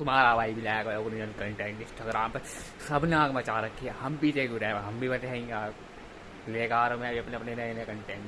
तुम्हारा भाई भी लाएगा ओरिजिनल कंटेंट इंस्टाग्राम पर सबने आग मचा रखी है। हम भी देख रहे, हम भी बताएँगे आग। लेकर आ रहा मैं भी अपने अपने नए नए कंटेंट